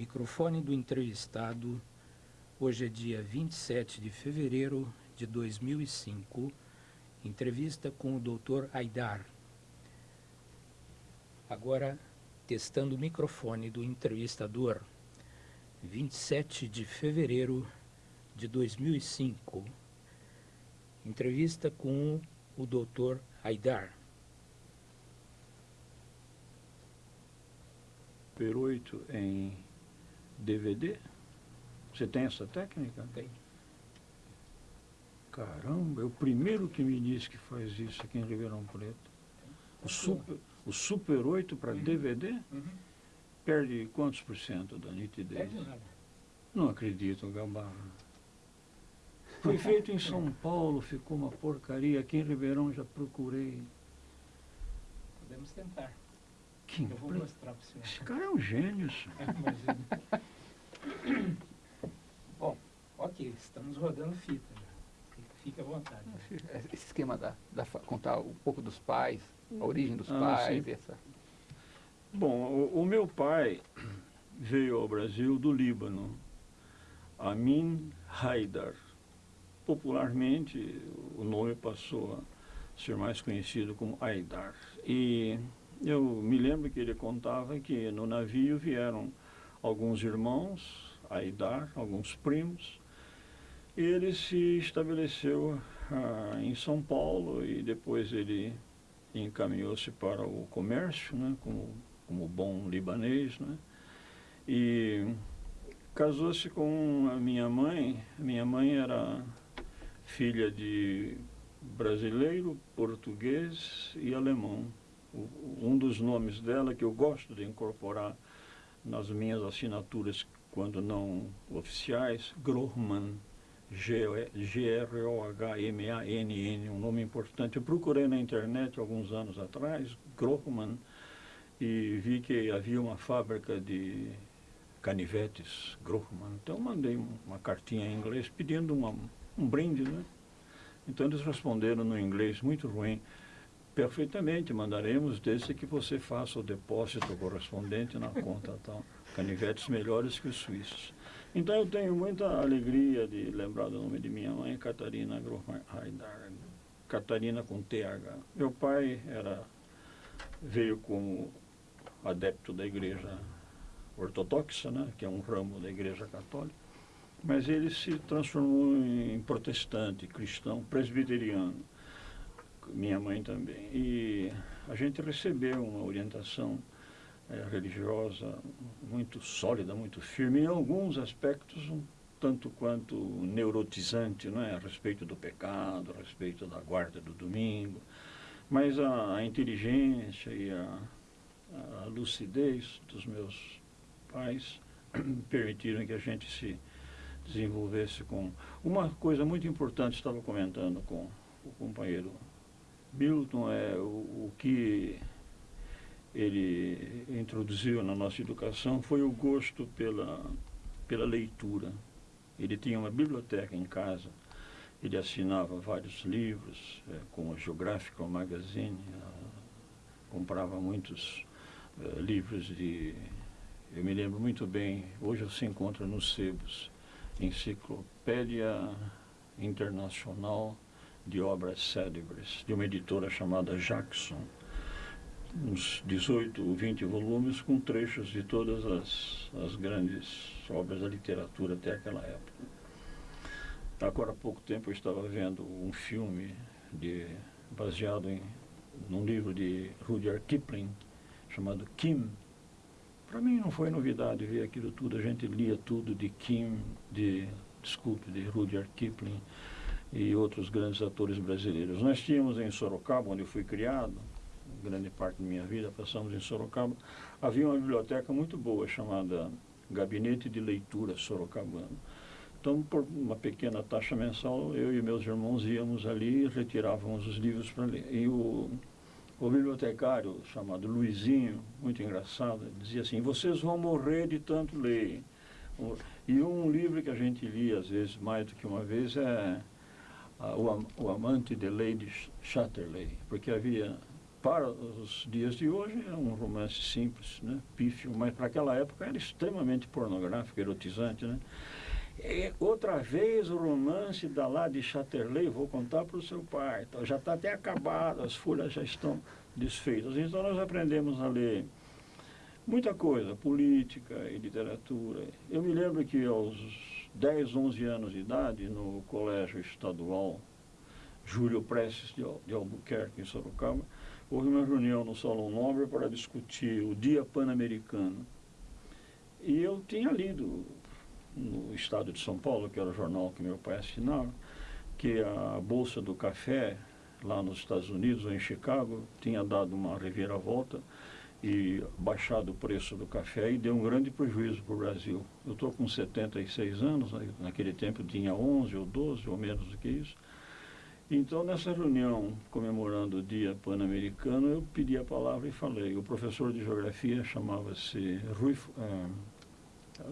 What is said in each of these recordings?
Microfone do entrevistado. Hoje é dia 27 de fevereiro de 2005. Entrevista com o Dr. Aidar. Agora, testando o microfone do entrevistador. 27 de fevereiro de 2005. Entrevista com o Dr. Aidar. 8 em DVD? Você tem essa técnica? Tem. Caramba, é o primeiro que me disse que faz isso aqui em Ribeirão Preto. O Super, o super 8 para Uhum. DVD Uhum. perde quantos por cento da nitidez? Perde nada. Não acredito, Gambara. Foi feito em São Paulo, ficou uma porcaria. Aqui em Ribeirão já procurei. Podemos tentar. Que Eu vou impre- mostrar para o senhor. Esse cara é um gênio, senhor. Imagina. Bom, ok, estamos rodando fita já. Fique à vontade. Esse esquema da, da contar um pouco dos pais, a origem dos Ah, pais, sim. essa. Bom, o, o meu pai veio ao Brasil do Líbano, Amin Haidar. Popularmente, o nome passou a ser mais conhecido como Haidar. E eu me lembro que ele contava que no navio vieram alguns irmãos, Haidar, alguns primos, ele se estabeleceu ah, em São Paulo e depois ele encaminhou-se para o comércio, né, como, como bom libanês, né, e casou-se com a minha mãe. Minha mãe era filha de brasileiro, português e alemão. Um dos nomes dela que eu gosto de incorporar nas minhas assinaturas, quando não oficiais, Grohmann. G-R-O-H-M-A-N-N, um nome importante. Eu procurei na internet alguns anos atrás, Grohmann, e vi que havia uma fábrica de canivetes Grohmann. Então mandei um- uma cartinha em inglês pedindo uma, um brinde, né? Então eles responderam no inglês muito ruim. Perfeitamente, mandaremos desde que você faça o depósito correspondente na conta tal. Canivetes melhores que os suíços. Então eu tenho muita alegria de lembrar do nome de minha mãe, Catarina Grohmann Haidar. Catarina com TH. Meu pai era, veio como adepto da igreja ortodoxa, né, que é um ramo da igreja católica, mas ele se transformou em protestante, cristão, presbiteriano minha mãe também. E a gente recebeu uma orientação eh, religiosa muito sólida, muito firme, em alguns aspectos um tanto quanto neurotizante, não é? a respeito do pecado, a respeito da guarda do domingo. Mas a, a inteligência e a, a lucidez dos meus pais permitiram que a gente se desenvolvesse com... Uma coisa muito importante, estava comentando com o companheiro Milton é o, o que ele introduziu na nossa educação foi o gosto pela, pela leitura. Ele tinha uma biblioteca em casa, ele assinava vários livros, eh, como a Geographical Magazine, ah, comprava muitos eh, livros de... Eu me lembro muito bem, hoje se encontra nos sebos, Enciclopédia Internacional de obras célebres, de uma editora chamada Jackson, uns 18 ou 20 volumes com trechos de todas as, as grandes obras da literatura até aquela época. Agora há pouco tempo eu estava vendo um filme de, baseado em num livro de Rudyard Kipling, chamado Kim. Para mim não foi novidade ver aquilo tudo, a gente lia tudo de Kim, de, desculpe, de Rudyard Kipling, e outros grandes atores brasileiros. Nós tínhamos em Sorocaba, onde eu fui criado, grande parte da minha vida passamos em Sorocaba, havia uma biblioteca muito boa chamada Gabinete de Leitura Sorocabano. Então, por uma pequena taxa mensal, eu e meus irmãos íamos ali e retirávamos os livros para ler. E o, o bibliotecário, chamado Luizinho, muito engraçado, dizia assim, vocês vão morrer de tanto ler. E um livro que a gente lia, às vezes, mais do que uma vez, é o, o Amante de Lady Chatterley, porque havia para os dias de hoje é um romance simples, né? pífio, mas para aquela época era extremamente pornográfico, erotizante. Né? E, outra vez o romance da lá de Chatterley, vou contar para o seu pai, então, já está até acabado, as folhas já estão desfeitas. Então nós aprendemos a ler muita coisa, política e literatura. Eu me lembro que aos 10, 11 anos de idade, no colégio estadual Júlio Prestes de Albuquerque, em Sorocaba, houve uma reunião no Salão Nobre para discutir o Dia Pan-Americano. E eu tinha lido no Estado de São Paulo, que era o jornal que meu pai assinava, que a Bolsa do Café, lá nos Estados Unidos ou em Chicago, tinha dado uma reviravolta e baixado o preço do café e deu um grande prejuízo para o Brasil. Eu estou com 76 anos, naquele tempo tinha 11 ou 12 ou menos do que isso. Então, nessa reunião comemorando o Dia Pan-Americano, eu pedi a palavra e falei. O professor de geografia chamava-se Rui,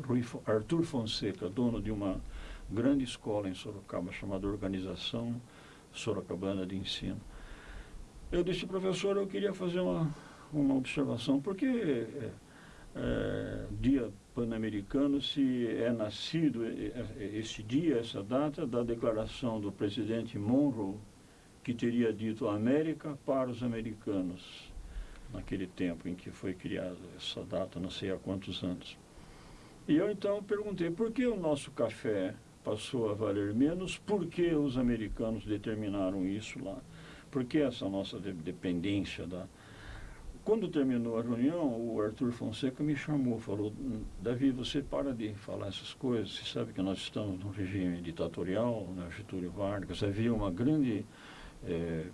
Rui, Arthur Fonseca, dono de uma grande escola em Sorocaba chamada Organização Sorocabana de Ensino. Eu disse, professor, eu queria fazer uma, uma observação, porque é, é, Dia Pan-Americano se é nascido esse dia, essa data, da declaração do presidente Monroe, que teria dito América para os americanos, naquele tempo em que foi criada essa data, não sei há quantos anos. E eu então perguntei, por que o nosso café passou a valer menos? Por que os americanos determinaram isso lá? Por que essa nossa dependência da, quando terminou a reunião, o Arthur Fonseca me chamou, falou, Davi, você para de falar essas coisas, você sabe que nós estamos num regime ditatorial, né, Getúlio Vargas, havia uma grande é,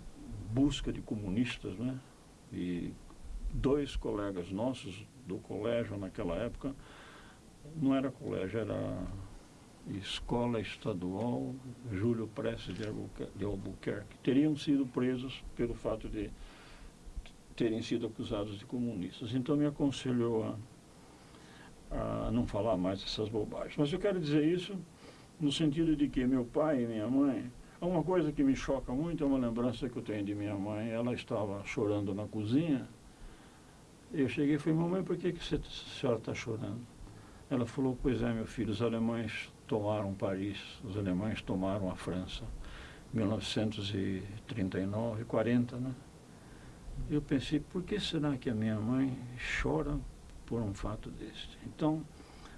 busca de comunistas, né? E dois colegas nossos do colégio naquela época, não era colégio, era Escola Estadual Júlio Prestes de Albuquerque, teriam sido presos pelo fato de terem sido acusados de comunistas. Então me aconselhou a, a não falar mais essas bobagens. Mas eu quero dizer isso no sentido de que meu pai e minha mãe, uma coisa que me choca muito é uma lembrança que eu tenho de minha mãe. Ela estava chorando na cozinha. Eu cheguei e falei, mamãe, por que, que você, a senhora está chorando? Ela falou, pois é, meu filho, os alemães tomaram Paris, os alemães tomaram a França. 1939, 40, né? Eu pensei, por que será que a minha mãe chora por um fato deste? Então,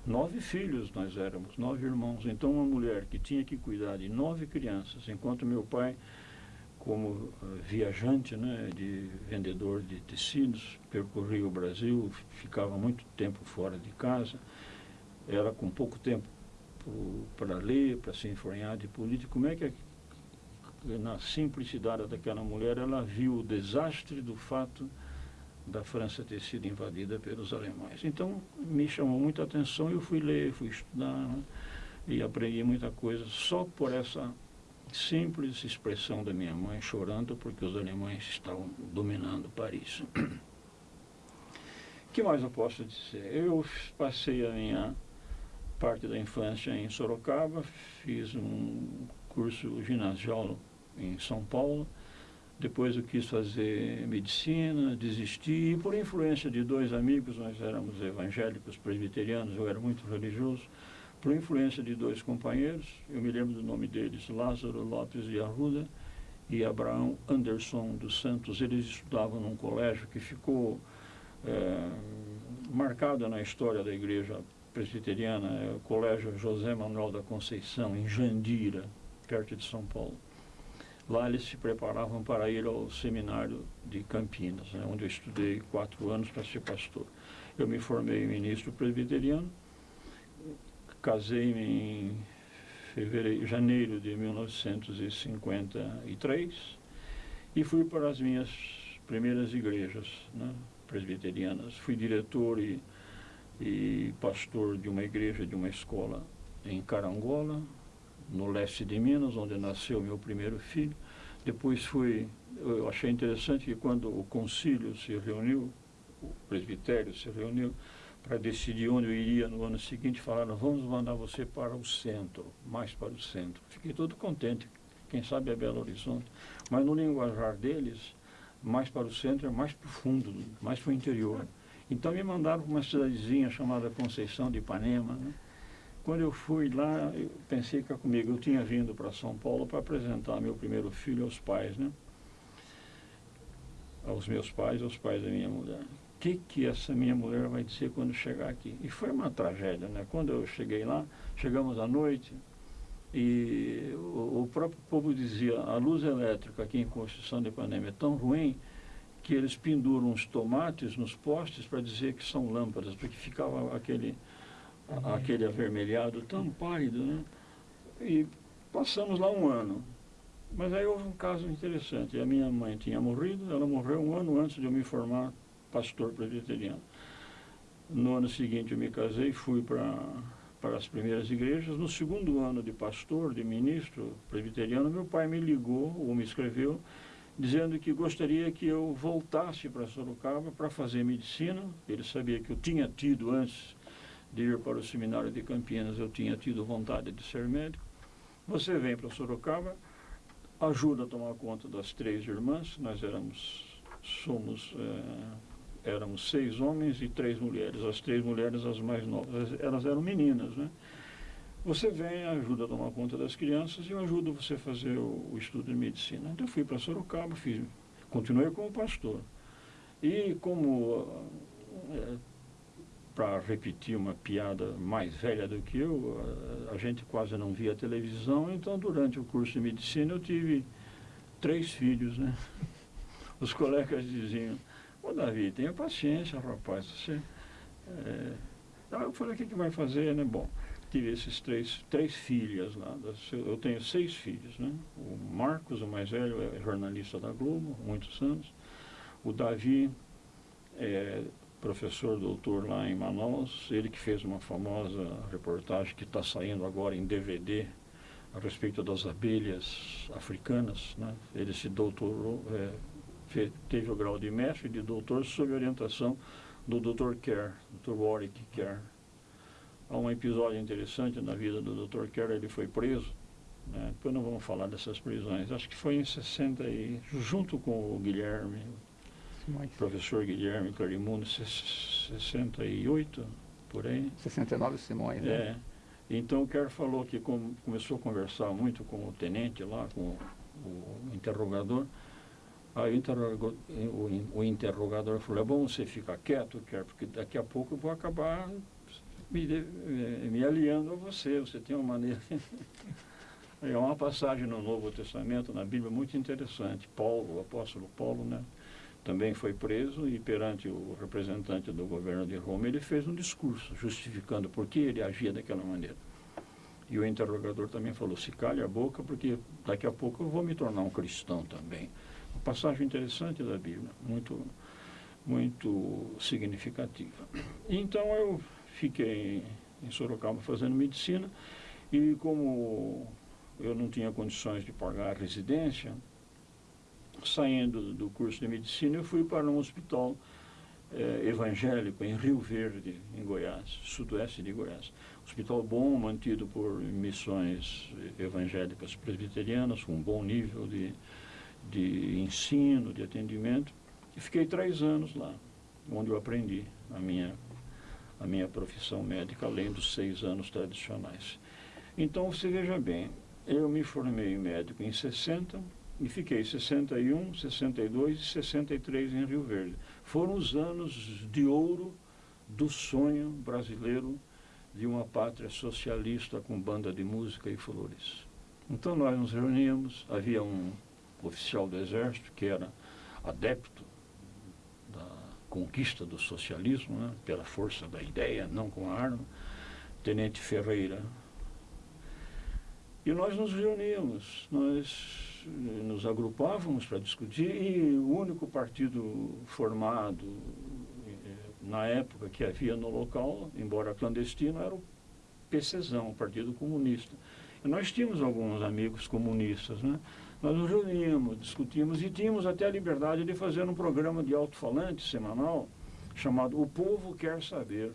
nove filhos nós éramos, nove irmãos. Então, uma mulher que tinha que cuidar de nove crianças, enquanto meu pai, como uh, viajante, né, de vendedor de tecidos, percorria o Brasil, ficava muito tempo fora de casa, era com pouco tempo para ler, para se informar de política. Como é que na simplicidade daquela mulher, ela viu o desastre do fato da França ter sido invadida pelos alemães. Então, me chamou muita atenção, eu fui ler, fui estudar né, e aprendi muita coisa só por essa simples expressão da minha mãe chorando porque os alemães estavam dominando Paris. O que mais eu posso dizer? Eu passei a minha parte da infância em Sorocaba, fiz um curso ginasial em São Paulo. Depois eu quis fazer medicina, desisti. E por influência de dois amigos, nós éramos evangélicos presbiterianos, eu era muito religioso. Por influência de dois companheiros, eu me lembro do nome deles, Lázaro Lopes de Arruda e Abraão Anderson dos Santos. Eles estudavam num colégio que ficou é, marcado na história da igreja presbiteriana, é o Colégio José Manuel da Conceição, em Jandira, perto de São Paulo. Lá eles se preparavam para ir ao seminário de Campinas, né, onde eu estudei quatro anos para ser pastor. Eu me formei ministro presbiteriano, casei-me em fevereiro, janeiro de 1953 e fui para as minhas primeiras igrejas né, presbiterianas. Fui diretor e, e pastor de uma igreja, de uma escola em Carangola, no leste de Minas, onde nasceu meu primeiro filho. Depois fui, eu achei interessante que quando o concílio se reuniu, o presbitério se reuniu para decidir onde eu iria no ano seguinte, falaram, vamos mandar você para o centro, mais para o centro. Fiquei todo contente, quem sabe é Belo Horizonte. Mas no linguajar deles, mais para o centro, é mais profundo, mais para o interior. Então me mandaram para uma cidadezinha chamada Conceição de Ipanema. Né? Quando eu fui lá, eu pensei que era comigo. Eu tinha vindo para São Paulo para apresentar meu primeiro filho aos pais, né? Aos meus pais, aos pais da minha mulher. O que, que essa minha mulher vai dizer quando chegar aqui? E foi uma tragédia, né? Quando eu cheguei lá, chegamos à noite, e o, o, próprio povo dizia, a luz elétrica aqui em Constituição de Ipanema é tão ruim que eles penduram os tomates nos postes para dizer que são lâmpadas, porque ficava aquele. Aquele avermelhado tão pálido, né? E passamos lá um ano. Mas aí houve um caso interessante. A minha mãe tinha morrido, ela morreu um ano antes de eu me formar pastor presbiteriano. No ano seguinte eu me casei, fui para para as primeiras igrejas. No segundo ano de pastor, de ministro presbiteriano, meu pai me ligou ou me escreveu dizendo que gostaria que eu voltasse para Sorocaba para fazer medicina. Ele sabia que eu tinha tido, antes de ir para o seminário de Campinas, eu tinha tido vontade de ser médico. Você vem para Sorocaba, ajuda a tomar conta das três irmãs, nós éramos, somos... É, éramos seis homens e três mulheres. As três mulheres, as mais novas, elas eram meninas, né? Você vem, ajuda a tomar conta das crianças e eu ajudo você a fazer o, o estudo de medicina. Então eu fui para Sorocaba, fiz, continuei como pastor. E como, é, para repetir uma piada mais velha do que eu, a, a gente quase não via televisão, então durante o curso de medicina eu tive três filhos, né? Os colegas diziam, Ô Davi, tenha paciência, rapaz. Você, é... eu falei, o que, que vai fazer, né? Bom, tive esses três, três filhas lá. Eu tenho seis filhos, né? O Marcos, o mais velho, é jornalista da Globo, muitos anos. O Davi é professor doutor lá em Manaus, ele que fez uma famosa reportagem que está saindo agora em DVD a respeito das abelhas africanas, né? Ele se doutorou, é, teve o grau de mestre e de doutor sob orientação do Dr. Kerr, Dr. Warwick Kerr. Há um episódio interessante na vida do Dr. Kerr, ele foi preso, né? depois não vamos falar dessas prisões, acho que foi em 60 e junto com o Guilherme, Professor Guilherme Clarimundo, 68, por aí. 69 Simões, né? É. Então o Kerr falou que com, começou a conversar muito com o tenente lá, com o, o interrogador, Aí o, o interrogador falou, é bom você ficar quieto, quer, porque daqui a pouco eu vou acabar me, eh, me aliando a você, você tem uma maneira... É uma passagem no Novo Testamento, na Bíblia, muito interessante. Paulo, o apóstolo Paulo, né, também foi preso e perante o representante do governo de Roma, ele fez um discurso justificando por que ele agia daquela maneira. E o interrogador também falou, se calhe a boca, porque daqui a pouco eu vou me tornar um cristão também passagem interessante da Bíblia, muito, muito significativa. Então eu fiquei em Sorocaba fazendo medicina e como eu não tinha condições de pagar a residência, saindo do curso de medicina, eu fui para um hospital eh, evangélico em Rio Verde, em Goiás, sudoeste de Goiás. Hospital bom, mantido por missões evangélicas presbiterianas, com um bom nível de de ensino, de atendimento, e fiquei três anos lá, onde eu aprendi a minha, a minha profissão médica, além dos seis anos tradicionais. Então, você veja bem, eu me formei médico em 60 e fiquei 61, 62 e 63 em Rio Verde. Foram os anos de ouro do sonho brasileiro de uma pátria socialista com banda de música e flores. Então nós nos reuníamos, havia um oficial do Exército, que era adepto da conquista do socialismo, né, pela força da ideia, não com a arma, Tenente Ferreira. E nós nos reuníamos, nós nos agrupávamos para discutir, e o único partido formado eh, na época que havia no local, embora clandestino, era o PCzão, o Partido Comunista. Nós tínhamos alguns amigos comunistas, né? Nós nos reuníamos, discutimos e tínhamos até a liberdade de fazer um programa de alto-falante semanal chamado O Povo Quer Saber.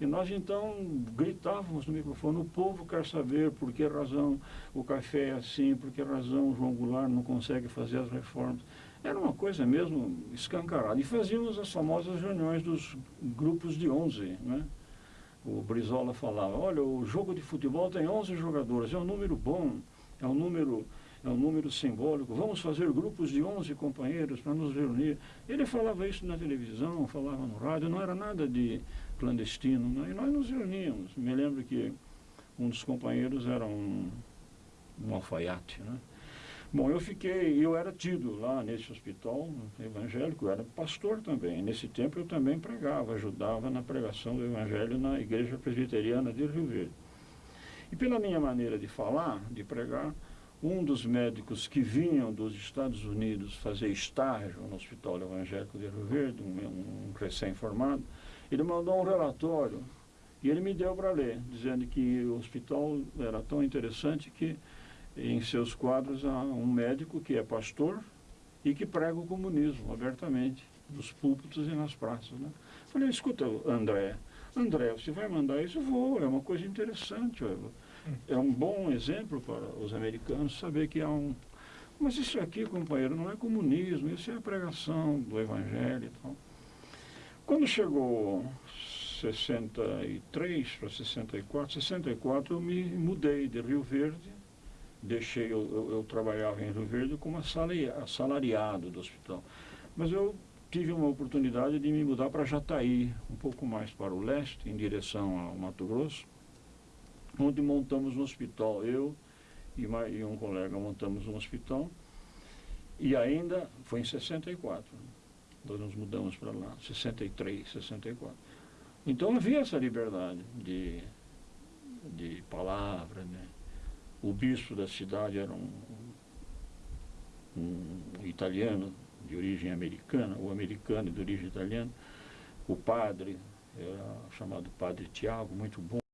E nós então gritávamos no microfone, o povo quer saber por que razão o café é assim, por que razão o João Goulart não consegue fazer as reformas. Era uma coisa mesmo escancarada. E fazíamos as famosas reuniões dos grupos de 11, né? O Brizola falava, olha, o jogo de futebol tem 11 jogadores, é um número bom, é um número, é um número simbólico, vamos fazer grupos de 11 companheiros para nos reunir. Ele falava isso na televisão, falava no rádio, não era nada de clandestino, né? e nós nos reuníamos. Me lembro que um dos companheiros era um, um alfaiate, né? Bom, eu fiquei, eu era tido lá nesse hospital evangélico, eu era pastor também. Nesse tempo eu também pregava, ajudava na pregação do evangelho na igreja presbiteriana de Rio Verde. E pela minha maneira de falar, de pregar, um dos médicos que vinham dos Estados Unidos fazer estágio no Hospital Evangélico de Rio Verde, um, um recém-formado, ele mandou um relatório e ele me deu para ler, dizendo que o hospital era tão interessante que em seus quadros há um médico que é pastor e que prega o comunismo abertamente, nos púlpitos e nas praças. Né? Falei, escuta, André, André, você vai mandar isso? Vou, é uma coisa interessante. É um bom exemplo para os americanos saber que há um... Mas isso aqui, companheiro, não é comunismo, isso é a pregação do evangelho e tal. Quando chegou 63 para 64, 64 eu me mudei de Rio Verde deixei, eu, eu, eu, trabalhava em Rio Verde como assalariado do hospital. Mas eu tive uma oportunidade de me mudar para Jataí, um pouco mais para o leste, em direção ao Mato Grosso, onde montamos um hospital. Eu e, e um colega montamos um hospital e ainda foi em 64. Nós nos mudamos para lá, 63, 64. Então havia essa liberdade de, de palavra, né? O bispo da cidade era um, um italiano de origem americana, ou americano de origem italiana. O padre era chamado Padre Tiago, muito bom.